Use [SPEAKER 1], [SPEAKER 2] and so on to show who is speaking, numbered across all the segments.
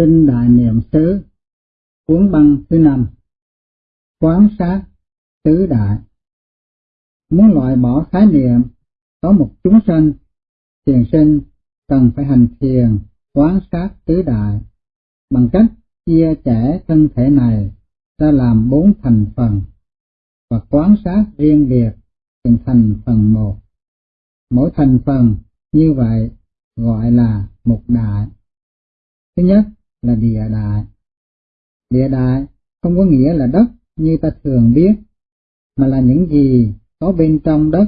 [SPEAKER 1] Kinh Đại Niệm xứ Cuốn băng thứ năm Quán sát tứ đại Muốn loại bỏ khái niệm có một chúng sanh, thiền sinh cần phải hành thiền quán sát tứ đại bằng cách chia sẻ thân thể này ra làm bốn thành phần và quán sát riêng biệt từng thành phần một. Mỗi thành phần như vậy gọi là một đại. Thứ nhất là địa đại. Địa đại không có nghĩa là đất như ta thường biết, mà là những gì có bên trong đất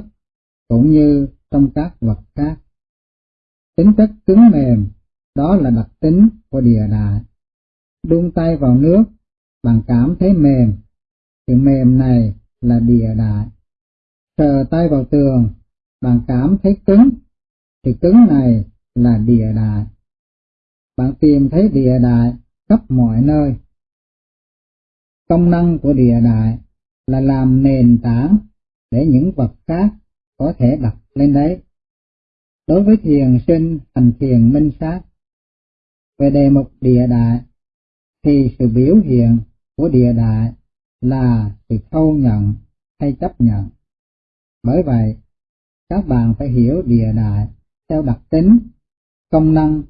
[SPEAKER 1] cũng như trong các vật khác. Tính chất cứng mềm, đó là đặc tính của địa đại. Đun tay vào nước, bạn cảm thấy mềm, sự mềm này là địa đại. Sờ tay vào tường, bạn cảm thấy cứng, sự cứng này là địa đại. Bạn tìm thấy địa đại khắp mọi nơi. Công năng của địa đại là làm nền tảng để những vật khác có thể đặt lên đấy. Đối với thiền sinh hành thiền minh sát, về đề mục địa đại thì sự biểu hiện của địa đại là sự thâu nhận hay chấp nhận. Bởi vậy, các bạn phải hiểu địa đại theo đặc tính, công năng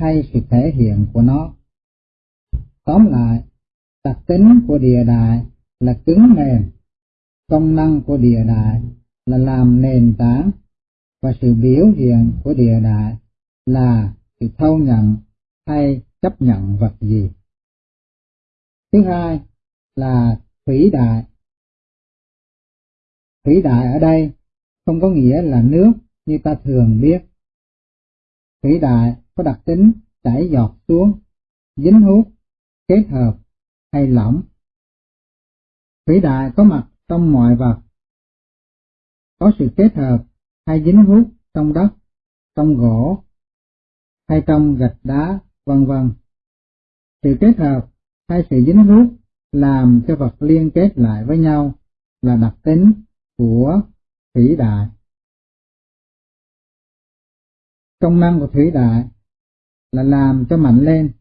[SPEAKER 1] hay sự thể hiện của nó. Tóm lại, đặc tính của địa đại là cứng mềm, công năng của địa đại là làm nền tảng và sự biểu hiện của địa đại là sự thâu nhận hay chấp nhận vật gì. Thứ hai là thủy đại. Thủy đại ở đây không có nghĩa là nước như ta thường biết. Thủy đại có đặc tính chảy giọt xuống, dính hút, kết hợp hay lỏng. Thủy đại có mặt trong mọi vật, có sự kết hợp hay dính hút trong đất, trong gỗ hay trong gạch đá, vân vân. Sự kết hợp hay sự dính hút làm cho vật liên kết lại với nhau là đặc tính của thủy đại. Công năng của thủy đại là làm cho mạnh lên.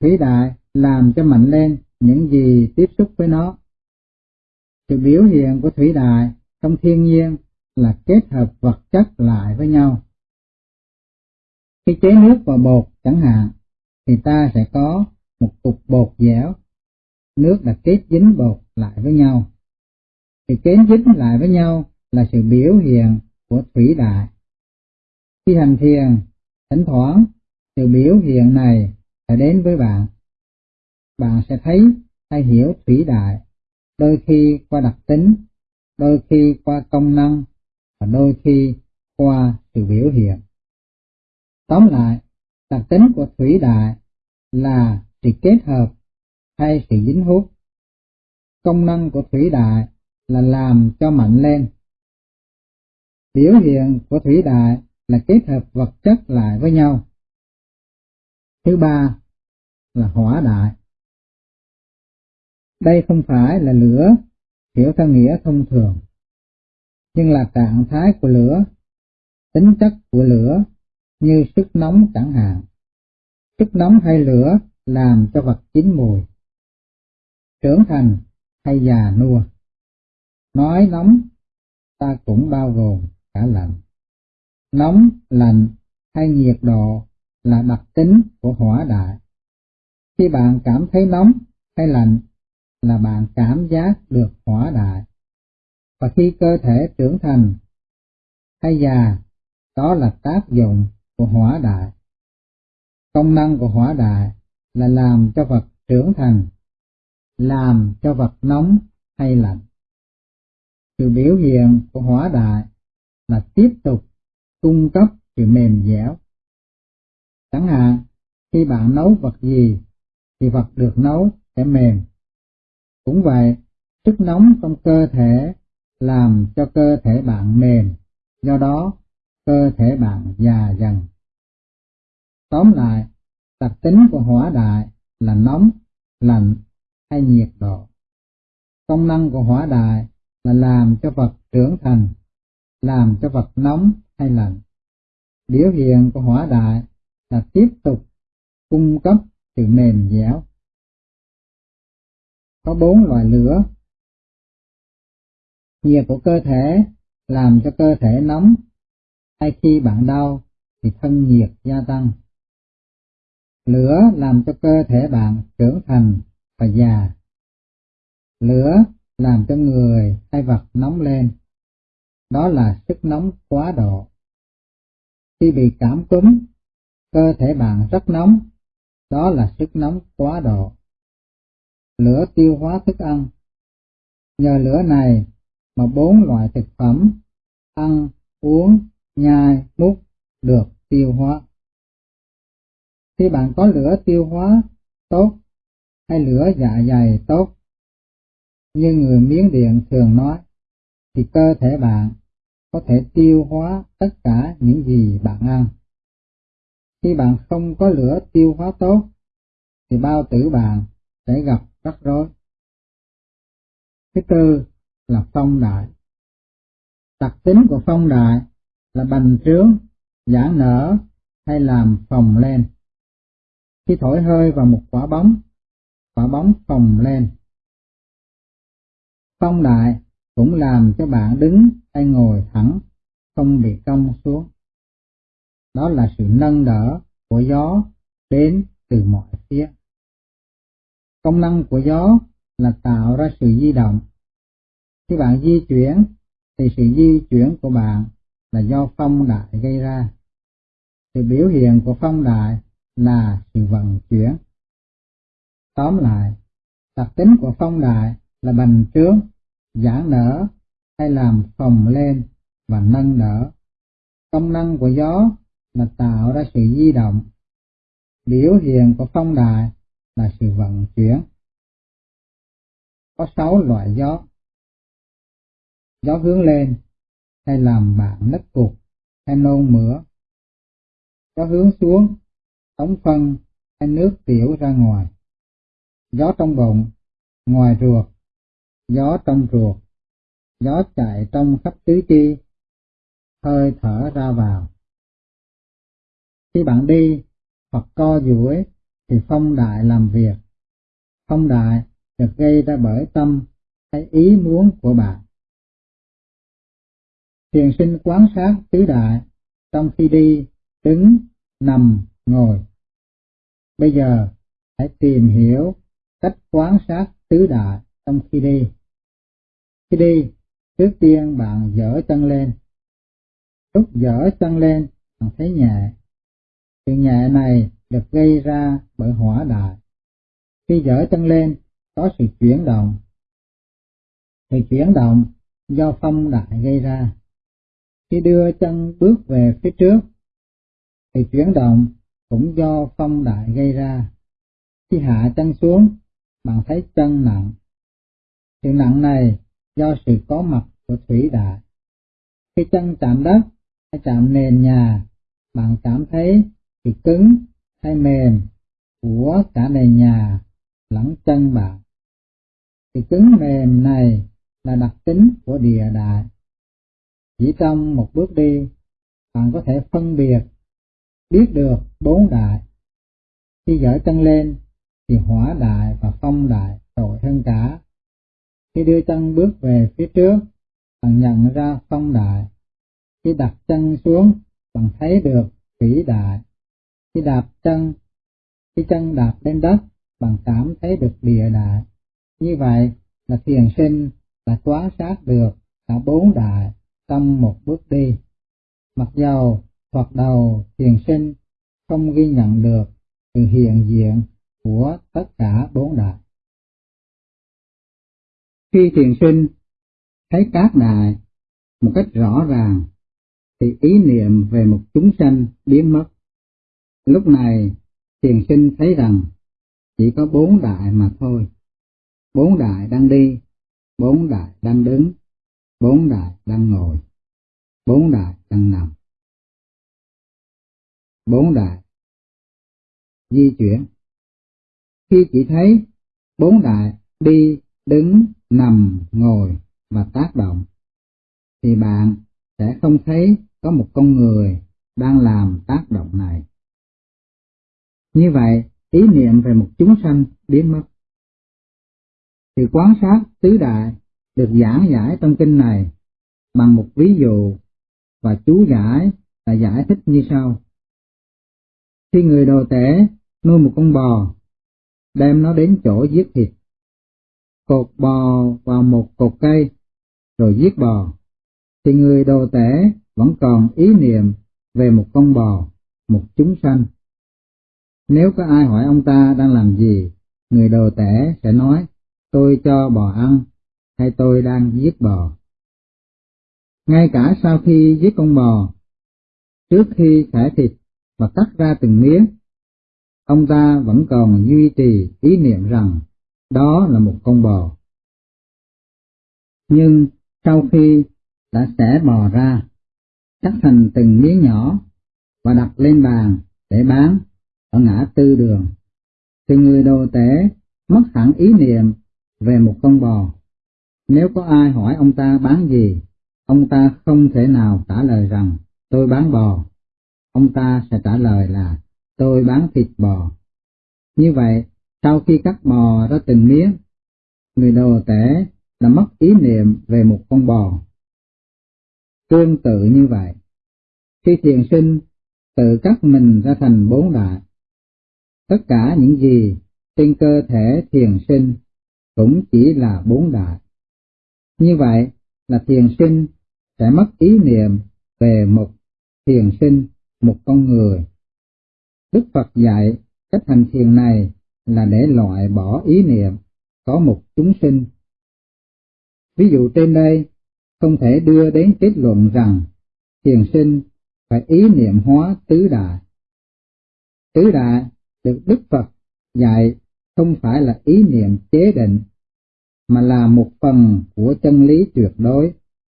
[SPEAKER 1] Thủy đại làm cho mạnh lên những gì tiếp xúc với nó. Sự biểu hiện của thủy đại trong thiên nhiên là kết hợp vật chất lại với nhau. Khi chế nước vào bột chẳng hạn, thì ta sẽ có một cục bột dẻo, nước đã kết dính bột lại với nhau. Sự kết dính lại với nhau là sự biểu hiện của thủy đại. Khi hành thiền, thỉnh thoảng sự biểu hiện này sẽ đến với bạn. Bạn sẽ thấy hay hiểu thủy đại, đôi khi qua đặc tính, đôi khi qua công năng và đôi khi qua sự biểu hiện. Tóm lại, đặc tính của thủy đại là sự kết hợp hay sự dính hút. Công năng của thủy đại là làm cho mạnh lên. Biểu hiện của thủy đại là kết hợp vật chất lại với nhau. Thứ ba là hỏa đại. Đây không phải là lửa hiểu theo nghĩa thông thường, nhưng là trạng thái của lửa, tính chất của lửa như sức nóng chẳng hạn. Sức nóng hay lửa làm cho vật chín mùi, trưởng thành hay già nua. Nói nóng, ta cũng bao gồm cả lạnh. Nóng, lạnh hay nhiệt độ là đặc tính của hỏa đại. Khi bạn cảm thấy nóng hay lạnh là bạn cảm giác được hỏa đại. Và khi cơ thể trưởng thành hay già, đó là tác dụng của hỏa đại. Công năng của hỏa đại là làm cho vật trưởng thành, làm cho vật nóng hay lạnh. Sự biểu hiện của hỏa đại là tiếp tục cung cấp sự mềm dẻo. Chẳng hạn, khi bạn nấu vật gì, thì vật được nấu sẽ mềm. Cũng vậy, sức nóng trong cơ thể làm cho cơ thể bạn mềm, do đó cơ thể bạn già dần. Tóm lại, đặc tính của hỏa đại là nóng, lạnh hay nhiệt độ. Công năng của hỏa đại là làm cho vật trưởng thành, làm cho vật nóng hay lạnh. Biểu hiện của hỏa đại là tiếp tục cung cấp sự mềm dẻo. Có bốn loại lửa. Nhiệt của cơ thể làm cho cơ thể nóng, hay khi bạn đau thì thân nhiệt gia tăng. Lửa làm cho cơ thể bạn trưởng thành và già. Lửa làm cho người hay vật nóng lên. Đó là sức nóng quá độ. Khi bị cảm cúm, cơ thể bạn rất nóng. Đó là sức nóng quá độ. Lửa tiêu hóa thức ăn. Nhờ lửa này mà bốn loại thực phẩm ăn, uống, nhai, mút được tiêu hóa. Khi bạn có lửa tiêu hóa tốt hay lửa dạ dày tốt, như người Miến Điện thường nói, thì cơ thể bạn có thể tiêu hóa tất cả những gì bạn ăn. Khi bạn không có lửa tiêu hóa tốt, thì bao tử bạn sẽ gặp rắc rối. Thứ tư là phong đại. Đặc tính của phong đại là bành trướng, giãn nở hay làm phồng lên. Khi thổi hơi vào một quả bóng, quả bóng phồng lên. Phong đại cũng làm cho bạn đứng hay ngồi thẳng, không bị cong xuống. Đó là sự nâng đỡ của gió đến từ mọi phía. Công năng của gió là tạo ra sự di động. Khi bạn di chuyển, thì sự di chuyển của bạn là do phong đại gây ra. Sự biểu hiện của phong đại là sự vận chuyển. Tóm lại, đặc tính của phong đại là bành trướng, giãn nở hay làm phồng lên và nâng đỡ. Công năng của gió là tạo ra sự di động. Biểu hiện của phong đại là sự vận chuyển. Có sáu loại gió. Gió hướng lên hay làm bạn nứt cục hay nôn mửa. Gió hướng xuống, tống phân hay nước tiểu ra ngoài. Gió trong bụng, ngoài ruột, gió trong ruột, gió chạy trong khắp tứ chi, hơi thở ra vào. Khi bạn đi hoặc co duỗi thì phong đại làm việc. Phong đại được gây ra bởi tâm hay ý muốn của bạn. Thiền sinh quán sát tứ đại trong khi đi, đứng, nằm, ngồi. Bây giờ hãy tìm hiểu cách quán sát tứ đại trong khi đi. Khi đi, trước tiên bạn dở chân lên. Lúc dở chân lên, bạn thấy nhẹ. Sự nhẹ này được gây ra bởi hỏa đại. Khi dở chân lên, có sự chuyển động. Sự chuyển động do phong đại gây ra. Khi đưa chân bước về phía trước, thì chuyển động cũng do phong đại gây ra. Khi hạ chân xuống, bạn thấy chân nặng. Sự nặng này do sự có mặt của thủy đại. Khi chân chạm đất hay chạm nền nhà, bạn cảm thấy sự cứng hay mềm của cả nền nhà lẫn chân bạn. Sự cứng mềm này là đặc tính của địa đại. Chỉ trong một bước đi, bạn có thể phân biệt, biết được bốn đại. Khi dở chân lên, thì hỏa đại và phong đại tội hơn cả. Khi đưa chân bước về phía trước, bạn nhận ra phong đại. Khi đặt chân xuống, bạn thấy được thủy đại. Khi đạp chân, khi chân đạp lên đất, bạn cảm thấy được địa đại. Như vậy là thiền sinh đã quán sát được cả bốn đại trong một bước đi. Mặc dầu hoặc đầu thiền sinh không ghi nhận được sự hiện diện của tất cả bốn đại. Khi thiền sinh thấy các đại một cách rõ ràng, thì ý niệm về một chúng sanh biến mất. Lúc này, thiền sinh thấy rằng chỉ có bốn đại mà thôi. Bốn đại đang đi, bốn đại đang đứng, bốn đại đang ngồi, bốn đại đang nằm. Bốn đại di chuyển. Khi chỉ thấy bốn đại đi, đứng, nằm, ngồi và tác động, thì bạn sẽ không thấy có một con người đang làm tác động này. Như vậy ý niệm về một chúng sanh biến mất. Thì quán sát tứ đại được giảng giải trong kinh này bằng một ví dụ và chú giải là giải thích như sau. Khi người đồ tể nuôi một con bò, đem nó đến chỗ giết thịt, cột bò vào một cột cây, rồi giết bò, thì người đồ tể vẫn còn ý niệm về một con bò, một chúng sanh. Nếu có ai hỏi ông ta đang làm gì, người đồ tể sẽ nói, tôi cho bò ăn, hay tôi đang giết bò. Ngay cả sau khi giết con bò, trước khi xẻ thịt và cắt ra từng miếng, ông ta vẫn còn duy trì ý niệm rằng đó là một con bò. Nhưng sau khi đã xẻ bò ra, cắt thành từng miếng nhỏ và đặt lên bàn để bán ở ngã tư đường, thì người đồ tể mất hẳn ý niệm về một con bò. Nếu có ai hỏi ông ta bán gì, ông ta không thể nào trả lời rằng tôi bán bò. Ông ta sẽ trả lời là tôi bán thịt bò. Như vậy, sau khi cắt bò ra từng miếng, người đồ tể đã mất ý niệm về một con bò. Tương tự như vậy, khi thiền sinh tự cắt mình ra thành bốn đại, tất cả những gì trên cơ thể thiền sinh cũng chỉ là bốn đại. Như vậy là thiền sinh sẽ mất ý niệm về một thiền sinh, một con người. Đức Phật dạy cách hành thiền này là để loại bỏ ý niệm có một chúng sinh. Ví dụ trên đây không thể đưa đến kết luận rằng thiền sinh phải ý niệm hóa tứ đại. Tứ đại được Đức Phật dạy không phải là ý niệm chế định, mà là một phần của chân lý tuyệt đối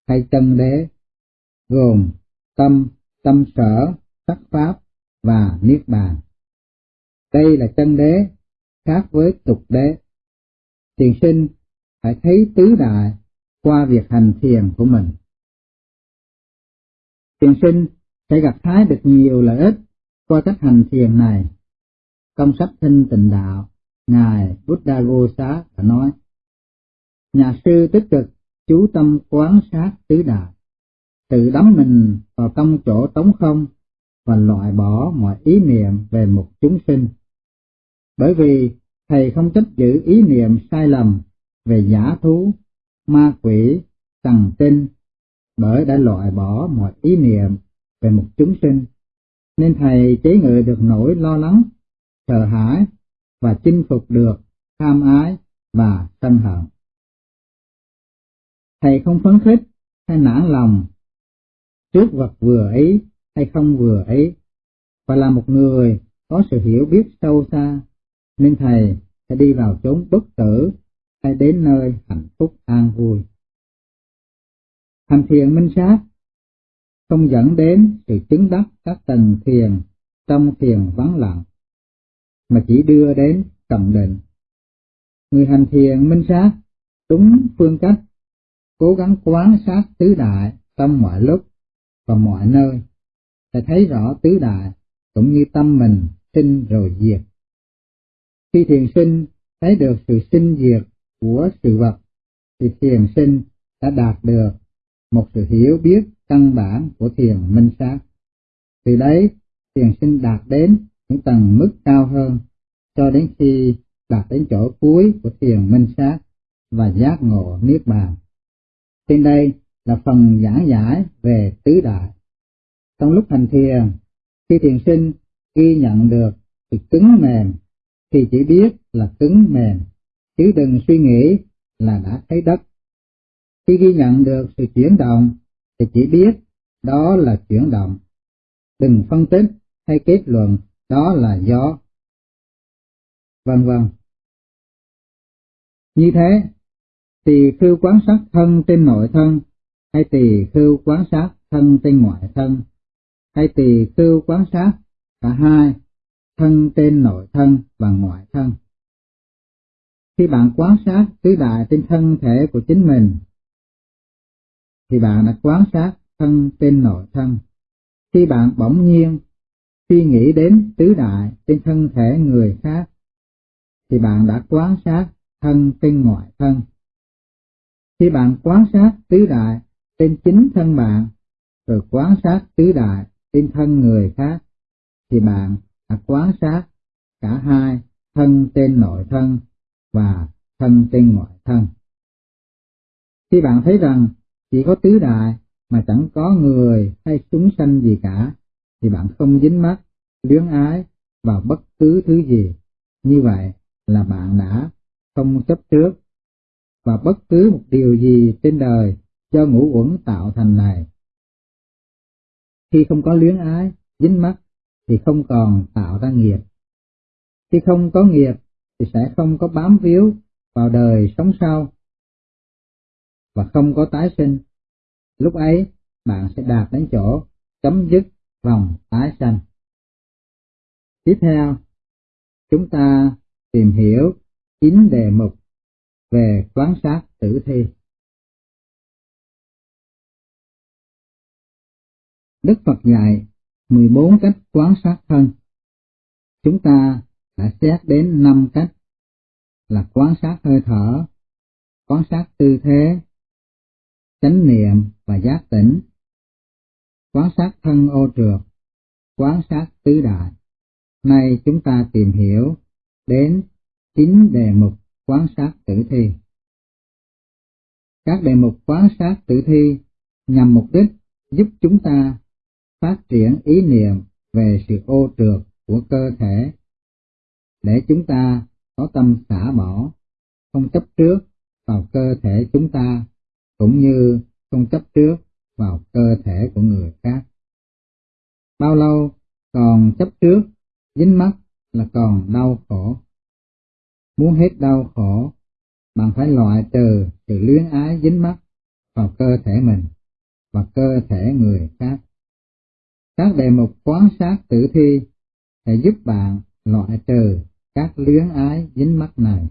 [SPEAKER 1] hay chân đế, gồm tâm, tâm sở, sắc pháp và niết bàn. Đây là chân đế, khác với tục đế. Thiền sinh phải thấy tứ đại qua việc hành thiền của mình. Thiền sinh sẽ gặp hái được nhiều lợi ích qua cách hành thiền này. Trong sách Thanh Tịnh Đạo, Ngài Buddha Gosa đã nói, Nhà sư tích cực chú tâm quán sát tứ đại, tự đắm mình vào trong chỗ trống không và loại bỏ mọi ý niệm về một chúng sinh. Bởi vì thầy không chấp giữ ý niệm sai lầm về giả thú, ma quỷ, tầng tinh, bởi đã loại bỏ mọi ý niệm về một chúng sinh, nên thầy chế ngự được nỗi lo lắng, sợ hãi và chinh phục được tham ái và sân hận. Thầy không phấn khích hay nản lòng trước vật vừa ấy hay không vừa ấy, và là một người có sự hiểu biết sâu xa, nên thầy sẽ đi vào chốn bất tử hay đến nơi hạnh phúc an vui. Hành thiền minh sát không dẫn đến sự chứng đắc các tầng thiền trong thiền vắng lặng, mà chỉ đưa đến cận định. Người hành thiền minh sát đúng phương cách, cố gắng quán sát tứ đại trong mọi lúc và mọi nơi, sẽ thấy rõ tứ đại cũng như tâm mình sinh rồi diệt. Khi thiền sinh thấy được sự sinh diệt của sự vật, thì thiền sinh đã đạt được một sự hiểu biết căn bản của thiền minh sát. Từ đấy, thiền sinh đạt đến những tầng mức cao hơn, cho đến khi đạt đến chỗ cuối của thiền minh sát và giác ngộ niết bàn. Trên đây là phần giảng giải về tứ đại. Trong lúc hành thiền, khi thiền sinh ghi nhận được sự cứng mềm, thì chỉ biết là cứng mềm, chứ đừng suy nghĩ là đã thấy đất. Khi ghi nhận được sự chuyển động, thì chỉ biết đó là chuyển động. Đừng phân tích hay kết luận đó là gió. Vân vân. Như thế, tỳ khưu quán sát thân trên nội thân, hay tỳ khưu quán sát thân trên ngoại thân, hay tỳ khưu quán sát cả hai, thân trên nội thân và ngoại thân. Khi bạn quan sát tứ đại trên thân thể của chính mình, thì bạn đã quan sát thân trên nội thân. Khi bạn bỗng nhiên khi nghĩ đến tứ đại trên thân thể người khác, thì bạn đã quán sát thân trên ngoại thân. Khi bạn quán sát tứ đại trên chính thân bạn, rồi quán sát tứ đại trên thân người khác, thì bạn đã quán sát cả hai thân trên nội thân và thân trên ngoại thân. Khi bạn thấy rằng chỉ có tứ đại mà chẳng có người hay chúng sanh gì cả, thì bạn không dính mắt, luyến ái vào bất cứ thứ gì. Như vậy là bạn đã không chấp trước và bất cứ một điều gì trên đời do ngũ uẩn tạo thành này. Khi không có luyến ái, dính mắt thì không còn tạo ra nghiệp. Khi không có nghiệp thì sẽ không có bám víu vào đời sống sau và không có tái sinh. Lúc ấy bạn sẽ đạt đến chỗ chấm dứt vòng tái sanh. Tiếp theo, chúng ta tìm hiểu chín đề mục về quán sát tử thi. Đức Phật dạy 14 cách quán sát thân. Chúng ta đã xét đến 5 cách là quán sát hơi thở, quán sát tư thế, chánh niệm và giác tỉnh, quán sát thân ô trượt, quán sát tứ đại. Nay chúng ta tìm hiểu đến chín đề mục quán sát tử thi. Các đề mục quán sát tử thi nhằm mục đích giúp chúng ta phát triển ý niệm về sự ô trượt của cơ thể để chúng ta có tâm xả bỏ, không chấp trước vào cơ thể chúng ta cũng như không chấp trước vào cơ thể của người khác. Bao lâu còn chấp trước, dính mắt là còn đau khổ. Muốn hết đau khổ, bạn phải loại trừ sự luyến ái dính mắt vào cơ thể mình và cơ thể người khác. Các đề mục quán sát tử thi sẽ giúp bạn loại trừ các luyến ái dính mắt này.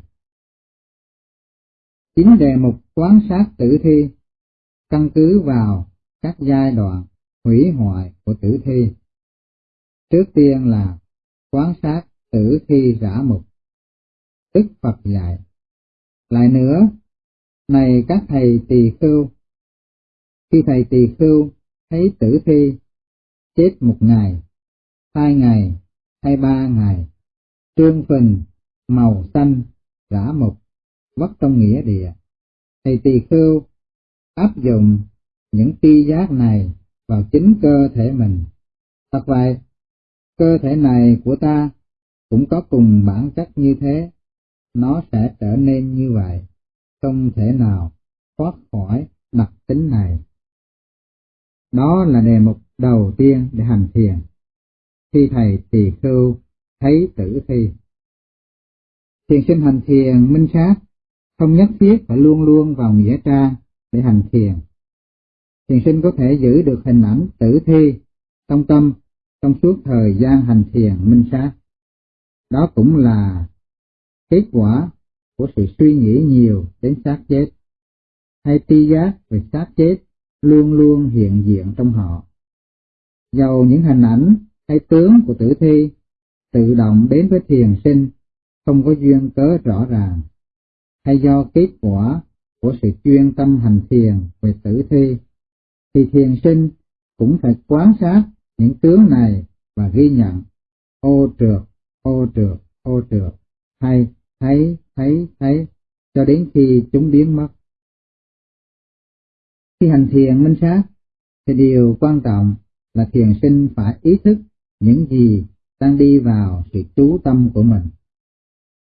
[SPEAKER 1] Chính đề mục quán sát tử thi căn cứ vào các giai đoạn hủy hoại của tử thi. Trước tiên là quan sát tử thi rã mục. Đức Phật dạy. Lại nữa, này các thầy tỳ khưu, khi thầy tỳ khưu thấy tử thi chết một ngày, hai ngày hay ba ngày, trương phình, màu xanh, rã mục, vất trong nghĩa địa, thầy tỳ khưu áp dụng những tri giác này vào chính cơ thể mình. Thật vậy, cơ thể này của ta cũng có cùng bản chất như thế, nó sẽ trở nên như vậy, không thể nào thoát khỏi đặc tính này. Đó là đề mục đầu tiên để hành thiền. Khi thầy tỳ khưu thấy tử thi. Thiền sinh hành thiền minh sát, không nhất thiết phải luôn luôn vào nghĩa trang để hành thiền. Thiền sinh có thể giữ được hình ảnh tử thi trong tâm trong suốt thời gian hành thiền minh sát. Đó cũng là kết quả của sự suy nghĩ nhiều đến xác chết, hay ti giác về xác chết luôn luôn hiện diện trong họ. Dầu những hình ảnh hay tướng của tử thi tự động đến với thiền sinh không có duyên cớ rõ ràng, hay do kết quả của sự chuyên tâm hành thiền về tử thi, thì thiền sinh cũng phải quan sát những tướng này và ghi nhận ô trượt, ô trượt, ô trượt, hay thấy, thấy, thấy, cho đến khi chúng biến mất. Khi hành thiền minh sát, thì điều quan trọng là thiền sinh phải ý thức những gì đang đi vào sự chú tâm của mình,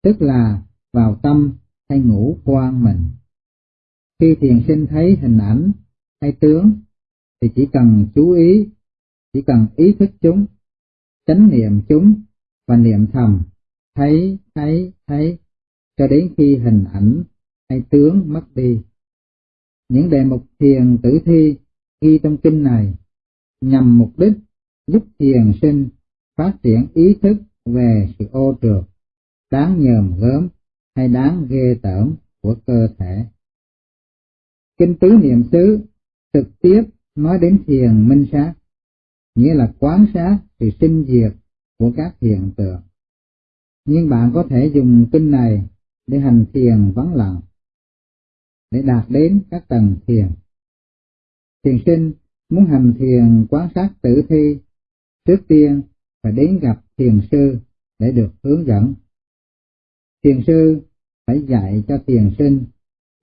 [SPEAKER 1] tức là vào tâm hay ngũ quan mình. Khi thiền sinh thấy hình ảnh hay tướng thì chỉ cần chú ý, chỉ cần ý thức chúng, chánh niệm chúng và niệm thầm, thấy, thấy, thấy, cho đến khi hình ảnh hay tướng mất đi. Những đề mục thiền tử thi ghi trong kinh này nhằm mục đích giúp thiền sinh phát triển ý thức về sự ô trượt, đáng nhờm gớm hay đáng ghê tởm của cơ thể. Kinh tứ niệm xứ trực tiếp nói đến thiền minh sát, nghĩa là quán sát sự sinh diệt của các hiện tượng. Nhưng bạn có thể dùng kinh này để hành thiền vắng lặng, để đạt đến các tầng thiền. Thiền sinh muốn hành thiền quán sát tử thi, trước tiên phải đến gặp thiền sư để được hướng dẫn. Thiền sư phải dạy cho thiền sinh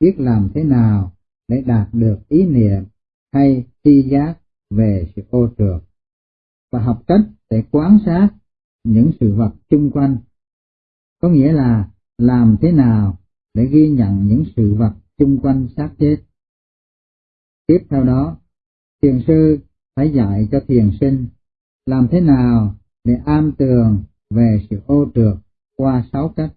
[SPEAKER 1] biết làm thế nào để đạt được ý niệm hay tri giác về sự ô trượt và học cách để quan sát những sự vật chung quanh. Có nghĩa là làm thế nào để ghi nhận những sự vật chung quanh xác chết. Tiếp theo đó, thiền sư phải dạy cho thiền sinh làm thế nào để am tường về sự ô trượt qua sáu cách.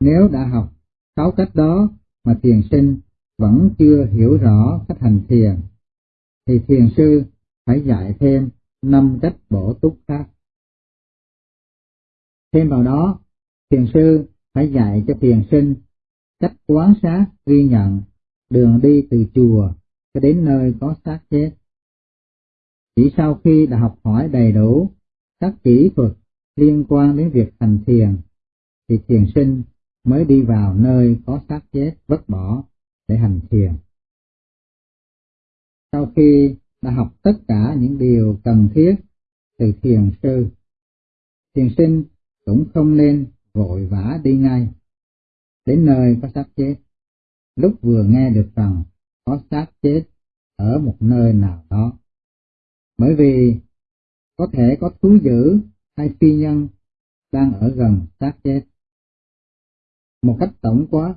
[SPEAKER 1] Nếu đã học sáu cách đó mà thiền sinh vẫn chưa hiểu rõ cách hành thiền, thì thiền sư phải dạy thêm năm cách bổ túc khác. Thêm vào đó, thiền sư phải dạy cho thiền sinh cách quán sát ghi nhận đường đi từ chùa cho đến nơi có xác chết. Chỉ sau khi đã học hỏi đầy đủ các kỹ thuật liên quan đến việc hành thiền, thì thiền sinh mới đi vào nơi có xác chết vứt bỏ để hành thiền. Sau khi đã học tất cả những điều cần thiết từ thiền sư, thiền sinh cũng không nên vội vã đi ngay đến nơi có xác chết. Lúc vừa nghe được rằng có xác chết ở một nơi nào đó. Bởi vì có thể có thú dữ hay phi nhân đang ở gần xác chết. Một cách tổng quát,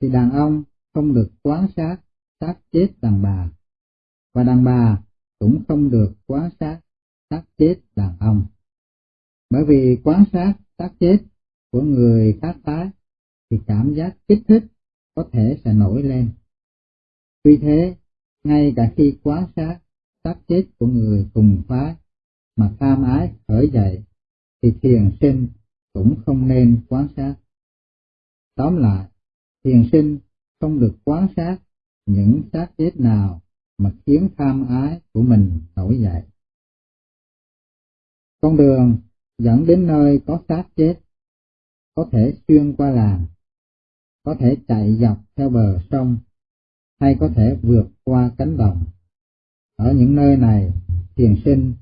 [SPEAKER 1] thì đàn ông không được quán sát xác chết đàn bà, và đàn bà cũng không được quá sát sát chết đàn ông. Bởi vì quá sát sát chết của người khác tái thì cảm giác kích thích có thể sẽ nổi lên. Vì thế, ngay cả khi quá sát sát chết của người cùng phái mà tham ái khởi dậy, thì thiền sinh cũng không nên quá sát. Tóm lại, thiền sinh không được quá sát những sát chết nào mà khiến tham ái của mình nổi dậy. Con đường dẫn đến nơi có xác chết, có thể xuyên qua làng, có thể chạy dọc theo bờ sông, hay có thể vượt qua cánh đồng. Ở những nơi này, thiền sinh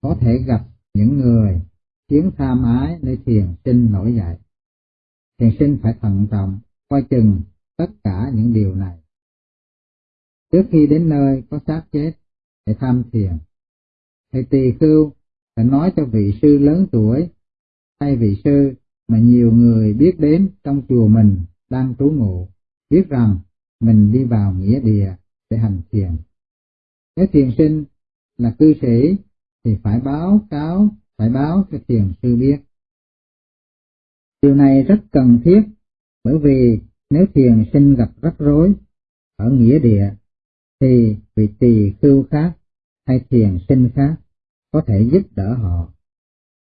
[SPEAKER 1] có thể gặp những người khiến tham ái nơi thiền sinh nổi dậy. Thiền sinh phải thận trọng, coi chừng tất cả những điều này. Trước khi đến nơi có xác chết, hãy tham thiền. Thầy tỳ khưu phải nói cho vị sư lớn tuổi hay vị sư mà nhiều người biết đến trong chùa mình đang trú ngụ, biết rằng mình đi vào nghĩa địa để hành thiền. Nếu thiền sinh là cư sĩ thì phải báo cáo, phải báo cho thiền sư biết. Điều này rất cần thiết bởi vì nếu thiền sinh gặp rắc rối ở nghĩa địa thì vị tỳ khưu khác hay thiền sinh khác có thể giúp đỡ họ,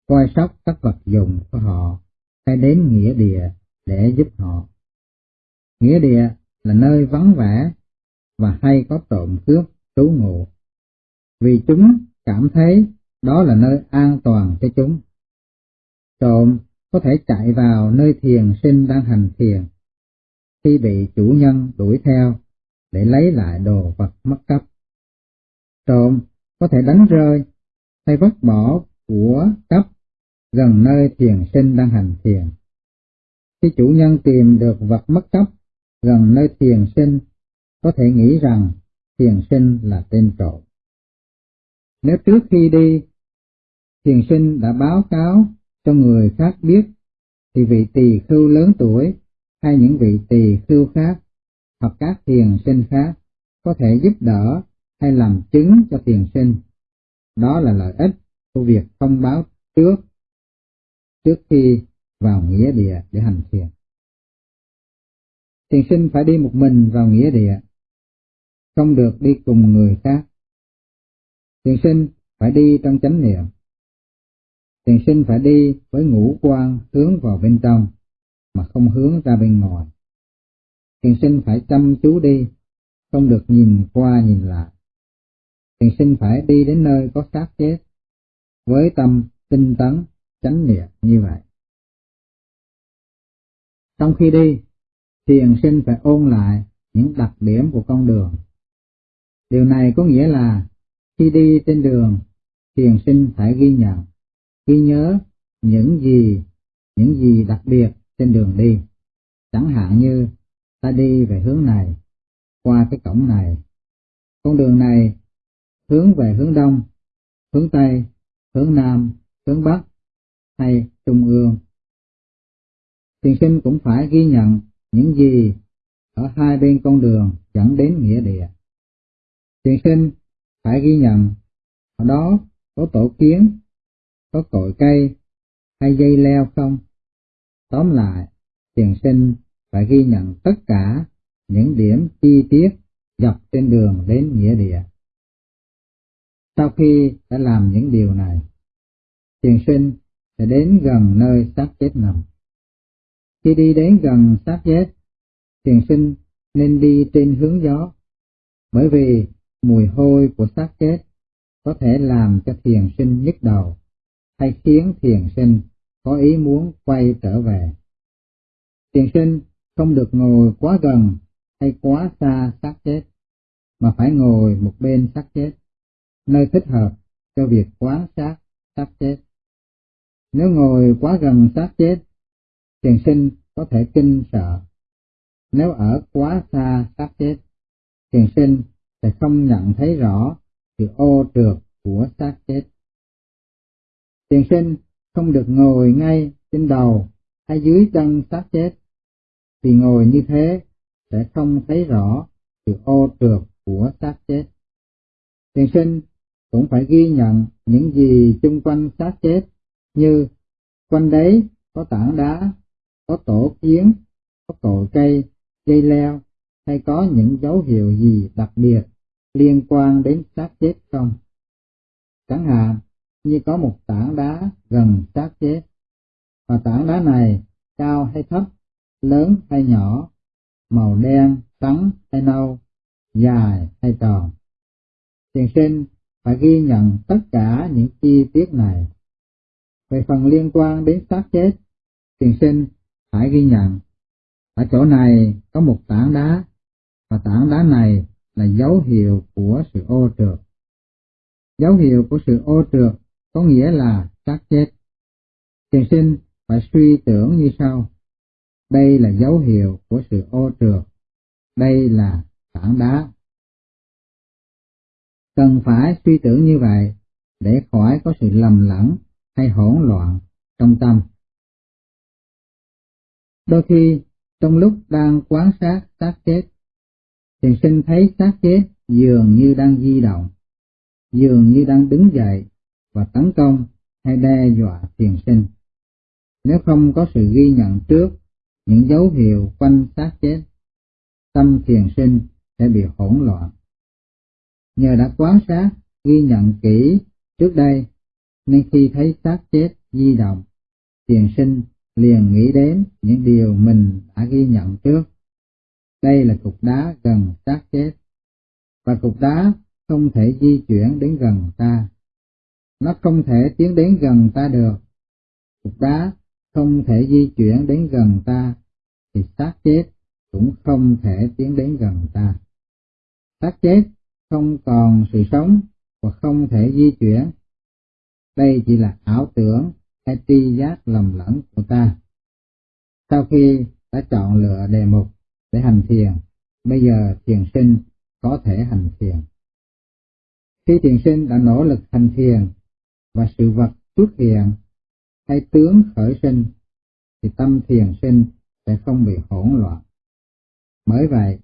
[SPEAKER 1] coi sóc các vật dụng của họ hay đến nghĩa địa để giúp họ. Nghĩa địa là nơi vắng vẻ và hay có trộm cướp trú ngụ, vì chúng cảm thấy đó là nơi an toàn cho chúng. Trộm có thể chạy vào nơi thiền sinh đang hành thiền, khi bị chủ nhân đuổi theo để lấy lại đồ vật mất cấp, Trộm có thể đánh rơi hay vứt bỏ của cấp gần nơi thiền sinh đang hành thiền. Khi chủ nhân tìm được vật mất cấp gần nơi thiền sinh, có thể nghĩ rằng thiền sinh là tên trộm. Nếu trước khi đi, thiền sinh đã báo cáo cho người khác biết, thì vị tỳ khưu lớn tuổi hay những vị tỳ khưu khác hoặc các thiền sinh khác có thể giúp đỡ hay làm chứng cho thiền sinh. Đó là lợi ích của việc thông báo trước trước khi vào nghĩa địa để hành thiền. Thiền sinh phải đi một mình vào nghĩa địa, không được đi cùng người khác. Thiền sinh phải đi trong chánh niệm. Thiền sinh phải đi với ngũ quan hướng vào bên trong, mà không hướng ra bên ngoài. Thiền sinh phải chăm chú đi, không được nhìn qua nhìn lại. Thiền sinh phải đi đến nơi có xác chết, với tâm tinh tấn, chánh niệm như vậy. Trong khi đi, thiền sinh phải ôn lại những đặc điểm của con đường. Điều này có nghĩa là khi đi trên đường, thiền sinh phải ghi nhận, ghi nhớ những gì, những gì đặc biệt trên đường đi. Chẳng hạn như ta đi về hướng này, qua cái cổng này. Con đường này hướng về hướng đông, hướng tây, hướng nam, hướng bắc hay trung ương. Thiền sinh cũng phải ghi nhận những gì ở hai bên con đường dẫn đến nghĩa địa. Thiền sinh phải ghi nhận ở đó có tổ kiến, có cội cây hay dây leo không. Tóm lại, thiền sinh phải ghi nhận tất cả những điểm chi tiết dọc trên đường đến nghĩa địa. Sau khi đã làm những điều này, thiền sinh sẽ đến gần nơi xác chết nằm. Khi đi đến gần xác chết, thiền sinh nên đi trên hướng gió, bởi vì mùi hôi của xác chết có thể làm cho thiền sinh nhức đầu, hay khiến thiền sinh có ý muốn quay trở về. Thiền sinh không được ngồi quá gần hay quá xa xác chết, mà phải ngồi một bên xác chết, nơi thích hợp cho việc quán sát xác chết. Nếu ngồi quá gần xác chết, thiền sinh có thể kinh sợ. Nếu ở quá xa xác chết, thiền sinh sẽ không nhận thấy rõ sự ô trượt của xác chết. Thiền sinh không được ngồi ngay trên đầu hay dưới chân xác chết, thì ngồi như thế sẽ không thấy rõ sự ô trượt của xác chết. Thiền sinh cũng phải ghi nhận những gì chung quanh xác chết như quanh đấy có tảng đá, có tổ kiến, có cội cây, dây leo hay có những dấu hiệu gì đặc biệt liên quan đến xác chết không? Chẳng hạn như có một tảng đá gần xác chết, và tảng đá này cao hay thấp, lớn hay nhỏ, màu đen, trắng hay nâu, dài hay tròn. Thiền sinh phải ghi nhận tất cả những chi tiết này. Về phần liên quan đến xác chết, thiền sinh phải ghi nhận. Ở chỗ này có một tảng đá, và tảng đá này là dấu hiệu của sự ô trượt. Dấu hiệu của sự ô trượt có nghĩa là xác chết. Thiền sinh phải suy tưởng như sau. Đây là dấu hiệu của sự ô trượt. Đây là tảng đá. Cần phải suy tưởng như vậy để khỏi có sự lầm lẫn hay hỗn loạn trong tâm. Đôi khi, trong lúc đang quan sát xác chết, thiền sinh thấy xác chết dường như đang di động, dường như đang đứng dậy và tấn công hay đe dọa thiền sinh. Nếu không có sự ghi nhận trước những dấu hiệu quanh xác chết, tâm thiền sinh sẽ bị hỗn loạn. Nhờ đã quan sát, ghi nhận kỹ trước đây, nên khi thấy xác chết di động, thiền sinh liền nghĩ đến những điều mình đã ghi nhận trước. Đây là cục đá gần xác chết, và cục đá không thể di chuyển đến gần ta. Nó không thể tiến đến gần ta được. Cục đá không thể di chuyển đến gần ta, thì xác chết cũng không thể tiến đến gần ta. Xác chết không còn sự sống và không thể di chuyển. Đây chỉ là ảo tưởng hay tri giác lầm lẫn của ta. Sau khi đã chọn lựa đề mục để hành thiền, bây giờ thiền sinh có thể hành thiền. Khi thiền sinh đã nỗ lực hành thiền và sự vật xuất hiện hay tướng khởi sinh, thì tâm thiền sinh sẽ không bị hỗn loạn. Bởi vậy,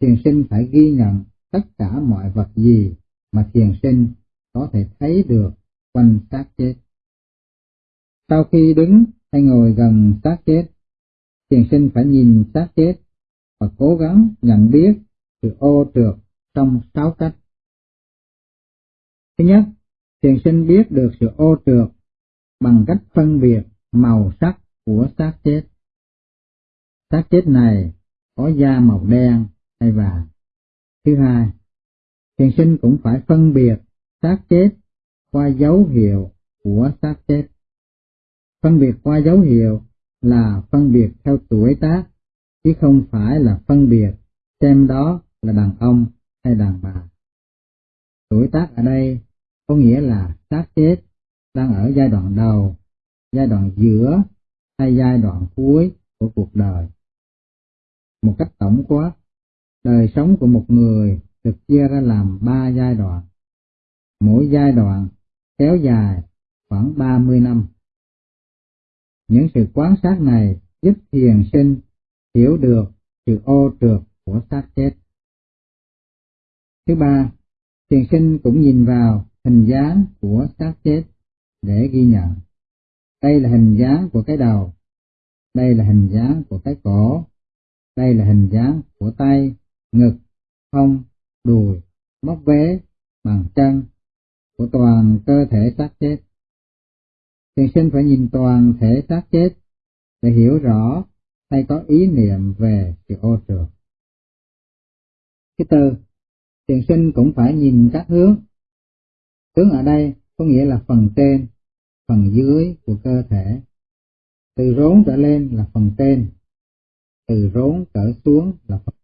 [SPEAKER 1] thiền sinh phải ghi nhận tất cả mọi vật gì mà thiền sinh có thể thấy được quanh xác chết. Sau khi đứng hay ngồi gần xác chết, thiền sinh phải nhìn xác chết và cố gắng nhận biết sự ô trượt trong sáu cách. Thứ nhất, thiền sinh biết được sự ô trượt bằng cách phân biệt màu sắc của xác chết. Xác chết này có da màu đen hay vàng. Thứ hai, thiền sinh cũng phải phân biệt xác chết qua dấu hiệu của xác chết. Phân biệt qua dấu hiệu là phân biệt theo tuổi tác, chứ không phải là phân biệt xem đó là đàn ông hay đàn bà. Tuổi tác ở đây có nghĩa là xác chết đang ở giai đoạn đầu, giai đoạn giữa hay giai đoạn cuối của cuộc đời. Một cách tổng quát, đời sống của một người được chia ra làm ba giai đoạn. Mỗi giai đoạn kéo dài khoảng 30 năm. Những sự quan sát này giúp thiền sinh hiểu được sự ô trượt của xác chết. Thứ ba, thiền sinh cũng nhìn vào hình dáng của xác chết để ghi nhận. Đây là hình dáng của cái đầu, đây là hình dáng của cái cổ, đây là hình dáng của tay, ngực, hông, đùi, móc vế, bàn chân, của toàn cơ thể xác chết. Thiền sinh phải nhìn toàn thể xác chết để hiểu rõ hay có ý niệm về sự ô trượt. Thứ tư, thiền sinh cũng phải nhìn các hướng. Hướng ở đây có nghĩa là phần trên, phần dưới của cơ thể. Từ rốn trở lên là phần trên, từ rốn trở xuống là phần